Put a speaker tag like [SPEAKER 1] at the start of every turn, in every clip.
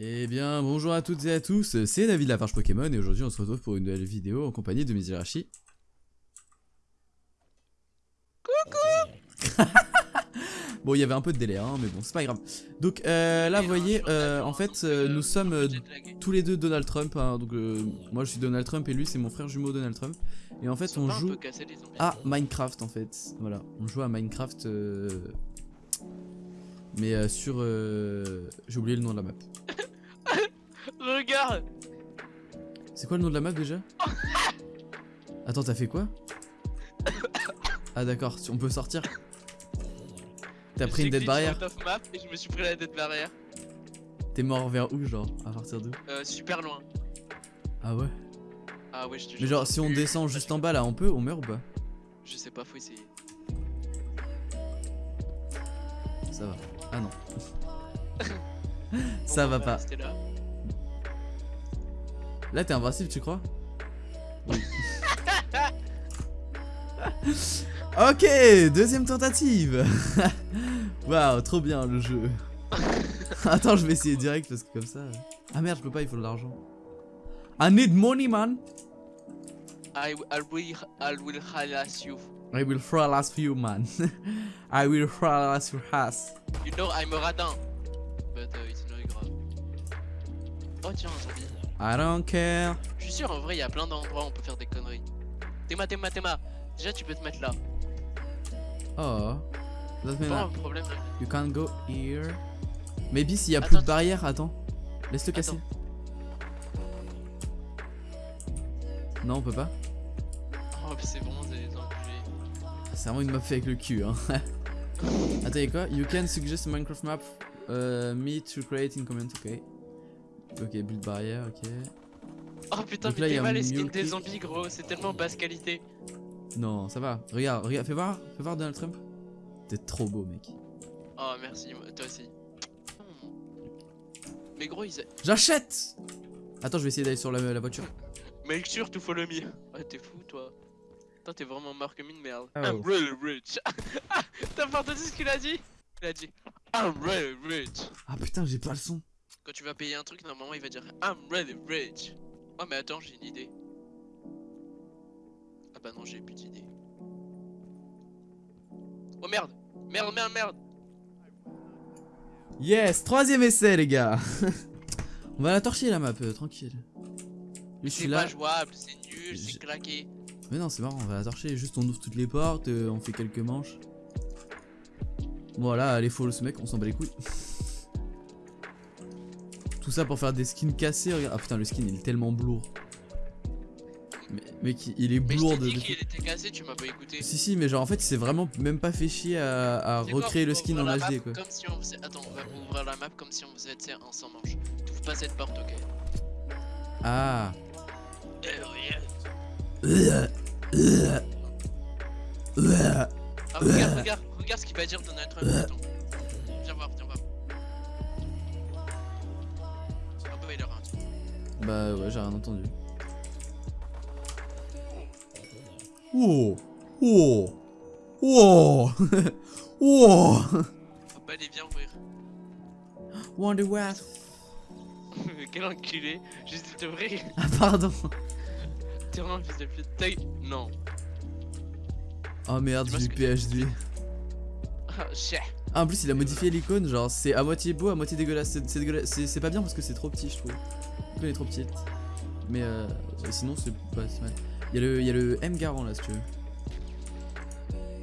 [SPEAKER 1] Eh bien, bonjour à toutes et à tous, c'est David Lafarge Pokémon et aujourd'hui on se retrouve pour une nouvelle vidéo en compagnie de Mizirashi. Coucou Bon, il y avait un peu de délai, hein, mais bon, c'est pas grave. Donc euh, là, vous voyez, euh, en fait, euh, nous sommes tous les deux Donald Trump. hein, donc moi je suis Donald Trump et lui c'est mon frère jumeau Donald Trump. Et en fait, on joue à Minecraft en fait. Voilà, on joue à Minecraft. Mais sur... euh, J'ai oublié le nom de la map.
[SPEAKER 2] Regarde
[SPEAKER 1] C'est quoi le nom de la map déjà Attends, t'as fait quoi Ah d'accord, on peut sortir. T'as pris une dead barrière
[SPEAKER 2] Off map et je me suis pris la dead barrière.
[SPEAKER 1] T'es mort vers où genre À partir d'où
[SPEAKER 2] Euh, super loin.
[SPEAKER 1] Ah ouais
[SPEAKER 2] Ah ouais, je te jure.
[SPEAKER 1] Mais genre si on descend juste en bas là, on peut On meurt ou pas
[SPEAKER 2] Je sais pas, faut essayer.
[SPEAKER 1] Ça va. Ah non. Ça va pas.
[SPEAKER 2] là.
[SPEAKER 1] Là t'es invincible tu crois? Oui. ok, deuxième tentative. Waouh, trop bien le jeu. Attends, je vais essayer direct parce que comme ça. Ah merde, je peux pas, il faut de l'argent. I need money, man.
[SPEAKER 2] I, I will, I will harass you.
[SPEAKER 1] I will harass you, man. I will harass your ass.
[SPEAKER 2] You know I'm a radin. But uh, it's not grave. Oh tiens, un zombie.
[SPEAKER 1] I don't care.
[SPEAKER 2] Je suis sûr, en vrai, il y a plein d'endroits où on peut faire des conneries. Théma, Théma, Théma. Déjà, tu peux te mettre là.
[SPEAKER 1] Oh.
[SPEAKER 2] Pas un problème.
[SPEAKER 1] you can't go here. Maybe s'il y a
[SPEAKER 2] Attends,
[SPEAKER 1] plus de barrière, attends. Laisse-le casser. Non, on peut pas.
[SPEAKER 2] Oh, c'est vraiment des enculés.
[SPEAKER 1] C'est vraiment une map fait avec le cul, hein. Attends, y'a quoi? You can suggest a Minecraft map uh, me to create in comment, ok. Ok, build barrière, ok.
[SPEAKER 2] Oh putain,
[SPEAKER 1] Donc
[SPEAKER 2] mais
[SPEAKER 1] y a
[SPEAKER 2] t'es mal les skins des zombies, gros. C'est tellement basse qualité.
[SPEAKER 1] Non, ça va. Regarde, regarde, fais voir, fais voir Donald Trump. T'es trop beau, mec.
[SPEAKER 2] Oh, merci, moi- toi aussi. Mais gros, ils.
[SPEAKER 1] J'achète Attends, je vais essayer d'aller sur la, la voiture.
[SPEAKER 2] Make sure to follow me. Ah, t'es fou, toi. Toi, t'es vraiment marre comme une merde.
[SPEAKER 1] Oh.
[SPEAKER 2] I'm really rich. T'as pas entendu ce qu'il a dit? Il a dit I'm really rich.
[SPEAKER 1] Ah putain, j'ai pas le son.
[SPEAKER 2] Quand tu vas payer un truc, normalement, il va dire I'm really rich. Oh, mais attends, j'ai une idée. Ah bah non, j'ai plus d'idée. Oh merde Merde, merde, merde
[SPEAKER 1] Yes, troisième essai, les gars. On va la torcher la map, euh, tranquille. Lui, je suis
[SPEAKER 2] C'est pas jouable, c'est nul, c'est claqué.
[SPEAKER 1] Mais non, c'est marrant, on va la torcher. Juste, on ouvre toutes les portes, euh, on fait quelques manches. Voilà, allez, follow ce mec, on s'en bat les couilles. Tout ça pour faire des skins cassés. Regarde. Ah putain, le skin il est tellement lourd. Mais, mec, il est
[SPEAKER 2] Mais je
[SPEAKER 1] lourd
[SPEAKER 2] t'ai
[SPEAKER 1] de.
[SPEAKER 2] dit
[SPEAKER 1] de-
[SPEAKER 2] qu'il était cassé, tu m'as pas écouté.
[SPEAKER 1] Si, si, mais genre en fait, il s'est vraiment même pas fait chier à, à
[SPEAKER 2] C'est
[SPEAKER 1] recréer
[SPEAKER 2] bon,
[SPEAKER 1] le skin en HD quoi.
[SPEAKER 2] Comme si on faisait. Attends, on va ouvrir la map comme si on faisait un sans manche. T'ouvres pas cette porte, ok
[SPEAKER 1] Ah.
[SPEAKER 2] Eh.
[SPEAKER 1] Ah,
[SPEAKER 2] Ah, regarde, regarde, regarde ce qu'il va dire Donald Trump. Attends. Bah
[SPEAKER 1] ouais, j'ai rien entendu. Oh Oh Oh Oh
[SPEAKER 2] Ah bah allez, viens ouvrir.
[SPEAKER 1] Wonder Wasp
[SPEAKER 2] Quel enculé. Juste de t'ouvrir.
[SPEAKER 1] Ah pardon
[SPEAKER 2] T'es vraiment un fils de pute. Ta Non.
[SPEAKER 1] Oh merde, j'ai eu PhD.
[SPEAKER 2] Ah, chais.
[SPEAKER 1] Ah, en plus, il a modifié l'icône, genre c'est à moitié beau, à moitié dégueulasse. C'est pas bien parce que c'est trop petit, je trouve. L'icône est trop petite. Mais euh, sinon, c'est pas si mal. Il y, y a le M Garant là, si tu veux.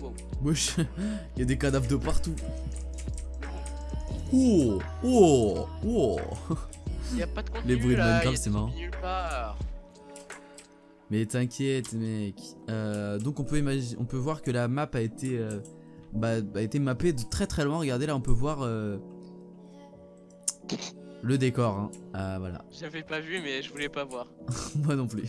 [SPEAKER 2] Wow.
[SPEAKER 1] Wesh, il y a des cadavres de partout. Oh Oh Oh
[SPEAKER 2] pas de contenu
[SPEAKER 1] Les bruits de
[SPEAKER 2] là,
[SPEAKER 1] Minecraft,
[SPEAKER 2] y a des
[SPEAKER 1] c'est marrant. Mais t'inquiète, mec. Euh, donc on peut imaginer, on peut voir que la map a été, euh, bah, a été mappée de très très loin. Regardez là, on peut voir euh, le décor. Hein. Ah voilà.
[SPEAKER 2] J'avais pas vu, mais je voulais pas voir.
[SPEAKER 1] Moi non plus.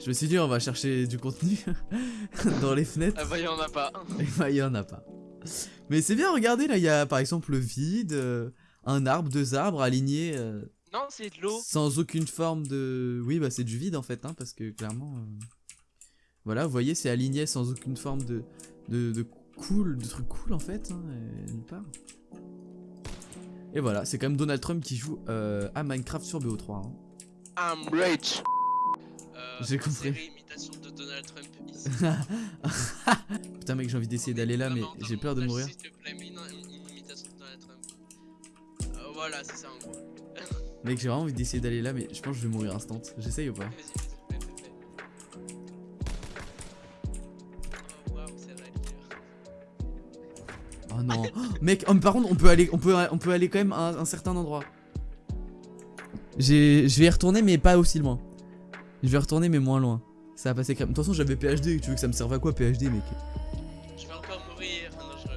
[SPEAKER 1] Je me suis dit, on va chercher du contenu dans les fenêtres.
[SPEAKER 2] Ah bah y'en a pas.
[SPEAKER 1] Et bah, il y en a pas. Mais c'est bien, regardez là, il y a par exemple le vide, euh, un arbre, deux arbres alignés. euh,
[SPEAKER 2] Non, c'est de l'eau.
[SPEAKER 1] Sans aucune forme de... Oui, bah c'est du vide en fait, hein, parce que clairement... euh, Voilà, vous voyez, c'est aligné sans aucune forme de... De, de cool, de trucs cool en fait, hein, et nulle part. Et voilà, c'est quand même Donald Trump qui joue euh, à Minecraft sur BO3. hein.
[SPEAKER 2] I'm rich. Euh,
[SPEAKER 1] J'ai compris.
[SPEAKER 2] série imitation de Donald Trump ici.
[SPEAKER 1] Putain mec, j'ai envie d'essayer d'aller là, mais j'ai peur de mourir.
[SPEAKER 2] S'il te plaît, mets une, une imitation de Donald Trump. Euh, voilà, c'est ça en gros.
[SPEAKER 1] Mec, j'ai vraiment envie d'essayer d'aller là, mais je pense que je vais mourir instant. J'essaye ou pas?
[SPEAKER 2] Vas-y, vas-y, fais, fais, fais. Oh waouh, c'est vrai.
[SPEAKER 1] Oh non. Mec, oh, mais par contre, on peut aller, on peut, on peut aller quand même à un, un certain endroit. J'ai, je vais y retourner, mais pas aussi loin. Je vais retourner, mais moins loin. Ça va passer crème. De toute façon, j'avais PhD. Tu veux que ça me serve à quoi PhD, mec?
[SPEAKER 2] Je vais encore mourir. Non, je.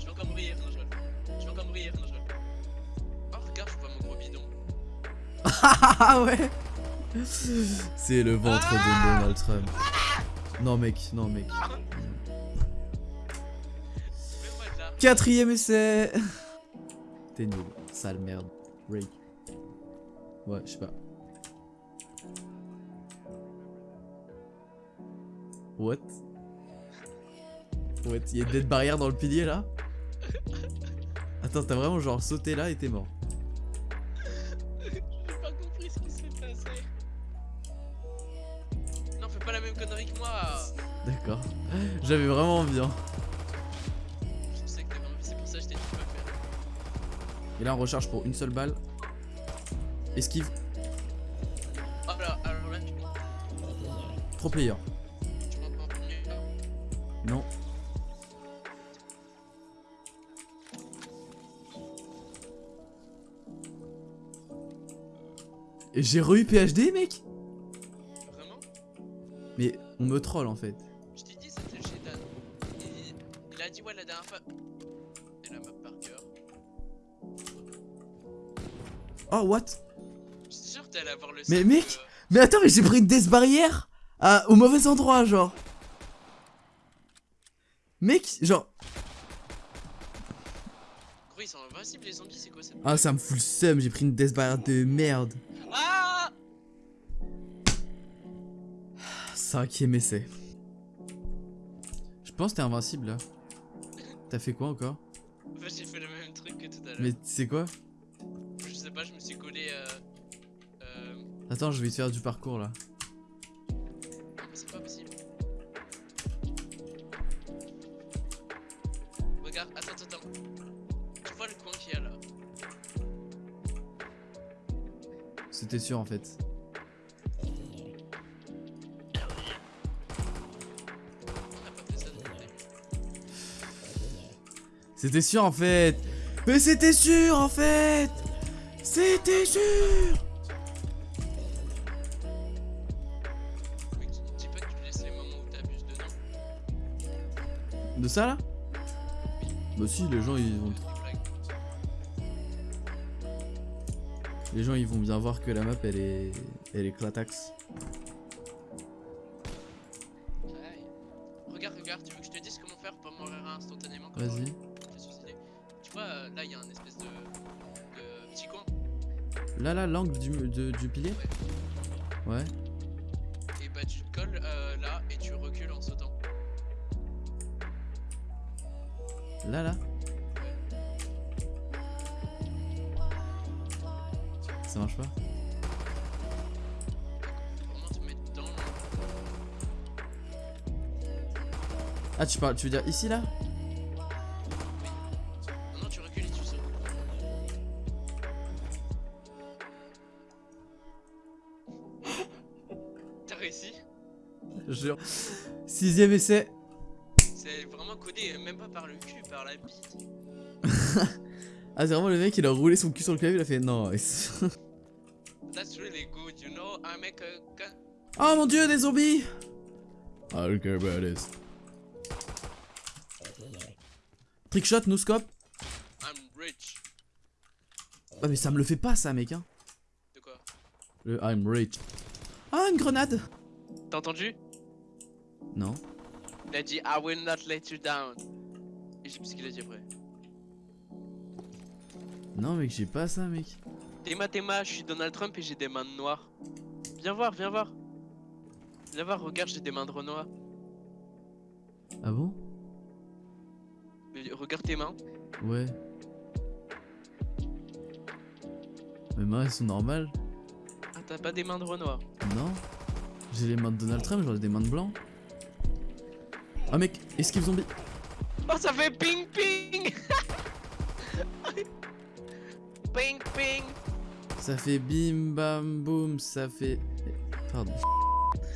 [SPEAKER 2] Je vais encore mourir. Non, je. Je vais encore mourir. Non, je. Oh, regarde, je vois mon gros bidon.
[SPEAKER 1] Ah ouais. C'est le ventre de Donald Trump. Non mec, non mec. Quatrième essai. T'es nul, sale merde. Ray. Ouais, je sais pas. What? What? Y'a une dead barrière dans le pilier là? Attends, t'as vraiment genre sauté là et t'es mort.
[SPEAKER 2] J'ai pas compris ce qui s'est passé. Non, fais pas la même connerie que moi.
[SPEAKER 1] D'accord. J'avais vraiment envie. Hein. Et là, on recharge pour une seule balle. Esquive.
[SPEAKER 2] Oh là, alors là, tu
[SPEAKER 1] Pro player.
[SPEAKER 2] tu.
[SPEAKER 1] Non. Et j'ai re-eu PhD, mec?
[SPEAKER 2] Vraiment?
[SPEAKER 1] Mais on me troll en fait. Oh, what?
[SPEAKER 2] Je suis sûr que t'es allé avoir le
[SPEAKER 1] Mais mec
[SPEAKER 2] de-
[SPEAKER 1] Mais attends, mais j'ai pris une death barrière à- au mauvais endroit, genre. Mec, genre.
[SPEAKER 2] Gros, ils sont invincibles les zombies, c'est quoi cette.
[SPEAKER 1] Ah, ça me fout le seum, j'ai pris une death barrière de merde.
[SPEAKER 2] Ah
[SPEAKER 1] Cinquième essai. Je pense que t'es invincible là. T'as fait quoi encore?
[SPEAKER 2] Bah, j'ai fait le même truc que tout à l'heure.
[SPEAKER 1] Mais c'est quoi?
[SPEAKER 2] Pas, je me suis collé. Euh... Euh...
[SPEAKER 1] Attends, je vais te faire du parcours là.
[SPEAKER 2] Non, mais c'est pas possible. Regarde, attends, attends. Tu vois le coin qu'il y a là
[SPEAKER 1] C'était sûr en fait. C'était sûr en fait. Mais c'était sûr en fait. C'était sûr.
[SPEAKER 2] Mais tu dis pas que tu laisses les moments où t'abuses dedans.
[SPEAKER 1] De ça là Bah si, les gens ils vont, les gens ils vont bien voir que la map elle est, elle est clatax.
[SPEAKER 2] Regarde, regarde, tu veux que je te dise comment faire pour mourir instantanément
[SPEAKER 1] Vas-y.
[SPEAKER 2] Là
[SPEAKER 1] là, l'angle du, de- du pilier. Ouais.
[SPEAKER 2] Et bah tu te colles euh, là et tu recules en sautant.
[SPEAKER 1] Là là. Ça marche pas. Ah tu parles, tu veux dire ici là? Jure. Sixième essai.
[SPEAKER 2] C'est vraiment codé, même pas par le cul, par la bite.
[SPEAKER 1] Ah c'est vraiment le mec il a roulé son cul sur le clavier, il a fait non.
[SPEAKER 2] That's really good, you know. I make a gun.
[SPEAKER 1] Oh mon dieu, des zombies I don't care about this. Trickshot, no scope
[SPEAKER 2] I'm rich.
[SPEAKER 1] Ah mais ça me le fait pas ça mec hein.
[SPEAKER 2] De quoi?
[SPEAKER 1] Le I'm rich. Ah une grenade
[SPEAKER 2] T'as entendu?
[SPEAKER 1] Non.
[SPEAKER 2] Il a dit I will not let you down. Et j'ai ce qu'il a dit après.
[SPEAKER 1] Non mec j'ai pas ça mec.
[SPEAKER 2] Théma, Théma, je suis Donald Trump et j'ai des mains noires. Viens voir, viens voir. Viens voir, regarde, j'ai des mains de Renoir.
[SPEAKER 1] Ah bon?
[SPEAKER 2] Mais Regarde tes mains.
[SPEAKER 1] Ouais. Mes mains elles sont normales.
[SPEAKER 2] Ah, t'as pas des mains de Renoir.
[SPEAKER 1] Non. J'ai les mains de Donald Trump, j'aurais des mains de blanc. Ah mec, esquive zombie.
[SPEAKER 2] Oh, ça fait ping ping Ping ping
[SPEAKER 1] Ça fait bim bam boum, ça fait. Pardon.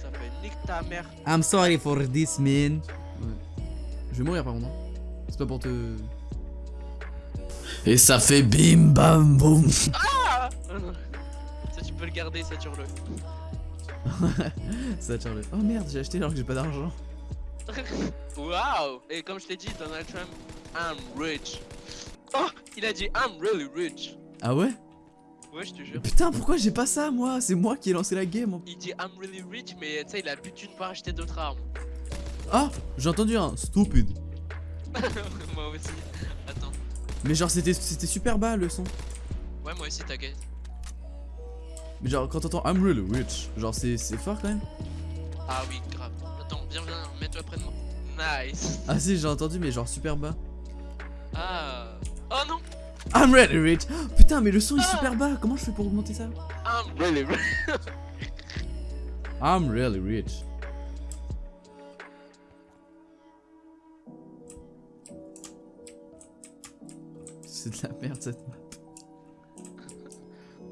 [SPEAKER 2] Ça fait nique ta mère.
[SPEAKER 1] I'm sorry for this man. Ouais. Je vais mourir par contre. hein. C'est pas pour te. Et ça fait bim bam boum.
[SPEAKER 2] Ah Ça, tu peux le garder, ça tire le.
[SPEAKER 1] ça Charlie. Oh merde, j'ai acheté alors que j'ai pas d'argent.
[SPEAKER 2] Waouh Et comme je t'ai dit, Donald Trump, I'm rich. Oh Il a dit I'm really rich.
[SPEAKER 1] Ah ouais?
[SPEAKER 2] Ouais, je te jure.
[SPEAKER 1] Putain, pourquoi j'ai pas ça moi? C'est moi qui ai lancé la game.
[SPEAKER 2] Il dit I'm really rich, mais tu sais, il a plus de thunes pour acheter d'autres armes.
[SPEAKER 1] Ah, j'ai entendu un stupide.
[SPEAKER 2] moi aussi. Attends.
[SPEAKER 1] Mais genre c'était super bas le son.
[SPEAKER 2] Ouais, moi aussi, t'inquiète.
[SPEAKER 1] Mais genre quand t'entends I'm really rich, genre c'est fort quand même.
[SPEAKER 2] Ah oui, grave. Attends, viens, viens, mets-toi près de moi. Nice.
[SPEAKER 1] Ah si j'ai entendu mais genre super bas.
[SPEAKER 2] Ah. Oh non
[SPEAKER 1] I'm really rich. Oh, putain mais le son est
[SPEAKER 2] Ah.
[SPEAKER 1] super bas. Comment je fais pour augmenter ça?
[SPEAKER 2] I'm really rich.
[SPEAKER 1] I'm really rich. C'est de la merde cette map.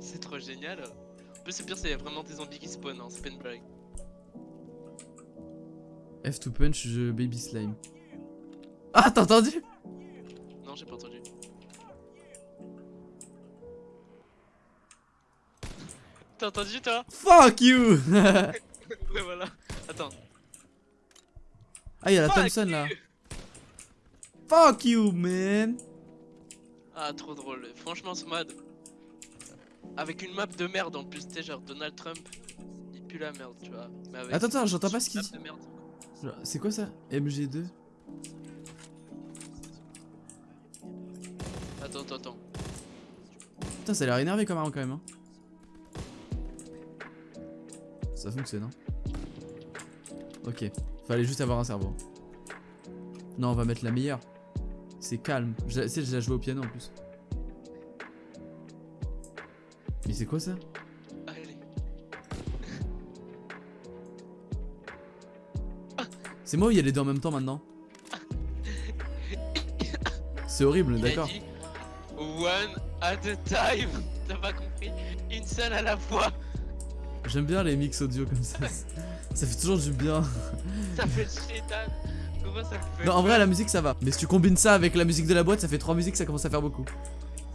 [SPEAKER 2] C'est trop génial. En plus, c'est pire, c'est vraiment des zombies qui spawnent, hein, c'est pas une blague.
[SPEAKER 1] F2 punch, je baby slime. Ah t'as entendu?
[SPEAKER 2] Non, j'ai pas entendu. T'as entendu toi?
[SPEAKER 1] Fuck you
[SPEAKER 2] Ouais, voilà. Attends.
[SPEAKER 1] Ah y'a la
[SPEAKER 2] Fuck
[SPEAKER 1] Thompson là. Fuck you man
[SPEAKER 2] Ah, trop drôle. Franchement, ce mode. Avec une map de merde en plus, sais, genre Donald Trump, il pue la merde, tu vois. Mais avec
[SPEAKER 1] Attends attends j'entends pas ce qu'il dit. C'est quoi ça? MG2
[SPEAKER 2] Attends, attends, attends.
[SPEAKER 1] Putain ça a l'air énervé comme arme quand même hein. Ça fonctionne hein. Ok, fallait juste avoir un cerveau. Non on va mettre la meilleure. C'est calme. Je la- j'ai déjà joué au piano en plus. Mais c'est quoi ça? C'est moi ou il y a les deux en même temps maintenant C'est horrible d'accord.
[SPEAKER 2] One at a time. T'as pas compris Une seule à la fois.
[SPEAKER 1] J'aime bien les mix audio comme ça. ça fait toujours du bien.
[SPEAKER 2] Ça fait chétan. Comment ça fait
[SPEAKER 1] Non, en vrai, la musique ça va. Mais si tu combines ça avec la musique de la boîte, ça fait trois musiques, ça commence à faire beaucoup.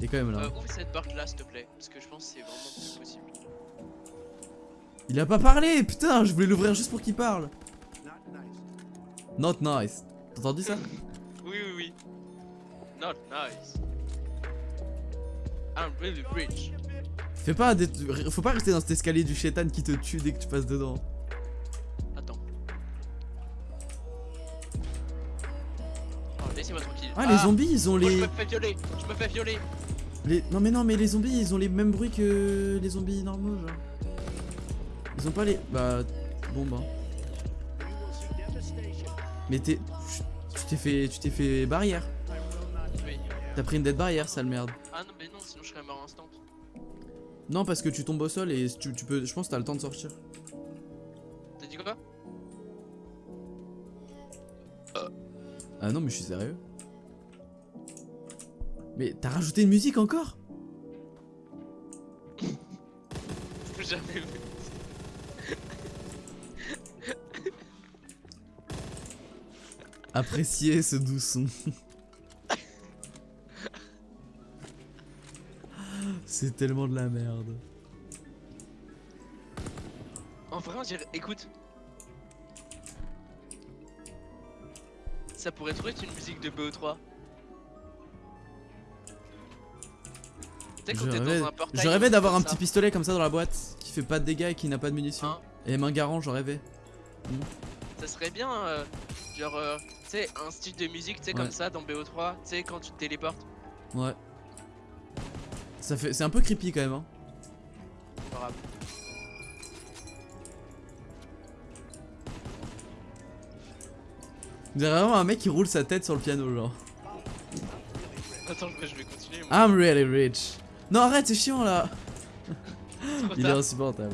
[SPEAKER 1] Et quand même là.
[SPEAKER 2] Euh, ouvre cette porte là, s'il te plaît. Parce que je pense que c'est vraiment plus possible.
[SPEAKER 1] Il a pas parlé, putain, je voulais l'ouvrir juste pour qu'il parle. Not nice. T'as entendu ça?
[SPEAKER 2] Oui, oui, oui. Not nice. I'm really rich.
[SPEAKER 1] Fais pas des... Faut pas rester dans cet escalier du chétan qui te tue dès que tu passes dedans.
[SPEAKER 2] Attends. Oh, laissez-moi tranquille.
[SPEAKER 1] Ah, les zombies, ils ont
[SPEAKER 2] Oh, je
[SPEAKER 1] les...
[SPEAKER 2] me fais violer. Je me fais violer.
[SPEAKER 1] les... Non mais non, mais les zombies, ils ont les mêmes bruits que les zombies normaux, genre. Ils ont pas les... Bah... Bon bah... Mais t'es... Tu t'es fait... Tu t'es fait barrière. T'as pris une dead barrière, sale merde.
[SPEAKER 2] Ah non, mais non, sinon je serais mort instant.
[SPEAKER 1] Non, parce que tu tombes au sol et tu, tu peux... Je pense que t'as le temps de sortir.
[SPEAKER 2] T'as dit quoi?
[SPEAKER 1] Ah non, mais je suis sérieux. Mais t'as rajouté une musique encore?
[SPEAKER 2] Jamais vu.
[SPEAKER 1] Appréciez ce doux son. C'est tellement de la merde.
[SPEAKER 2] En vrai, on dirait. Écoute. Ça pourrait trop être une musique de BO3. Tu sais, quand
[SPEAKER 1] Je rêvais,
[SPEAKER 2] dans un portail.
[SPEAKER 1] je rêvais d'avoir un petit pistolet comme ça dans la boîte qui fait pas de dégâts et qui n'a pas de munitions.
[SPEAKER 2] Hein
[SPEAKER 1] Et main garant, j'en rêvais.
[SPEAKER 2] Ça serait bien, euh, genre, euh, tu sais, un style de musique, tu sais,
[SPEAKER 1] Ouais.
[SPEAKER 2] comme ça dans BO3, tu sais, quand tu te téléportes.
[SPEAKER 1] Ouais. Ça fait, c'est un peu creepy quand même. Hein. On dirait vraiment un mec qui roule sa tête sur le piano, genre.
[SPEAKER 2] Attends, je vais continuer. Moi.
[SPEAKER 1] I'm really rich. Non, arrête, c'est chiant là. Il est insupportable.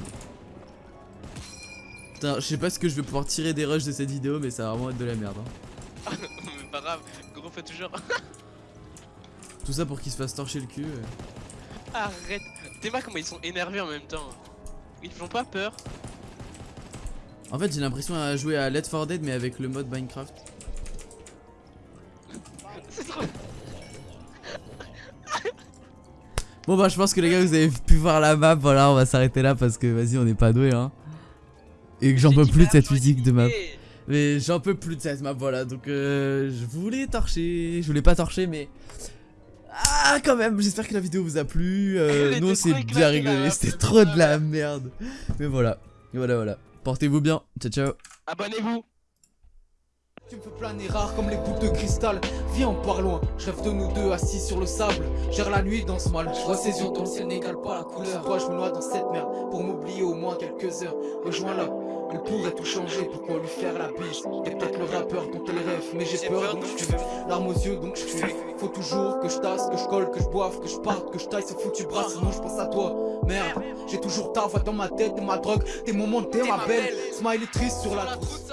[SPEAKER 1] Putain, je sais pas ce que je vais pouvoir tirer des rushs de cette vidéo, mais ça va vraiment être de la merde. hein.
[SPEAKER 2] Mais pas grave, gros fait toujours.
[SPEAKER 1] Tout ça pour qu'il se fasse torcher le cul.
[SPEAKER 2] Arrête. T'es pas comment ils sont énervés en même temps. Ils font pas peur.
[SPEAKER 1] En fait, j'ai l'impression à jouer à Let for Dead, mais avec le mode Minecraft.
[SPEAKER 2] C'est trop.
[SPEAKER 1] Bon bah je pense que les gars vous avez pu voir la map, voilà on va s'arrêter là parce que vas-y on n'est pas doué hein. Et que j'en peux plus de cette musique de map. Mais j'en peux plus de cette map voilà donc euh, je voulais torcher, je voulais pas torcher mais... Ah quand même j'espère que la vidéo vous a plu, euh, nous
[SPEAKER 2] trop
[SPEAKER 1] bien rigolé, c'était
[SPEAKER 2] c'est
[SPEAKER 1] trop de la merde. Mais voilà, voilà voilà. Portez-vous bien, ciao ciao.
[SPEAKER 2] Abonnez-vous.
[SPEAKER 3] Tu me fais planer rare comme les boules de cristal. Viens on part loin, je rêve de nous deux assis sur le sable. Gère la nuit dans ce mal, je vois ses yeux dans le ciel n'égale pas la couleur. Pourquoi je me noie dans cette merde pour m'oublier au moins quelques heures. Rejoins-la, elle pourrait tout changer, pourquoi lui faire la bise? T'es peut-être le rappeur dont elle rêve, mais j'ai peur donc je fuis. Larmes aux yeux donc je fuis. Faut toujours que je tasse, que je colle, que je boive, que je parte, que je taille. Ce foutu bras Sinon je pense à toi, merde. J'ai toujours ta voix dans ma tête, t'es ma drogue, tes moments, t'es ma belle. Smile est triste sur la trousse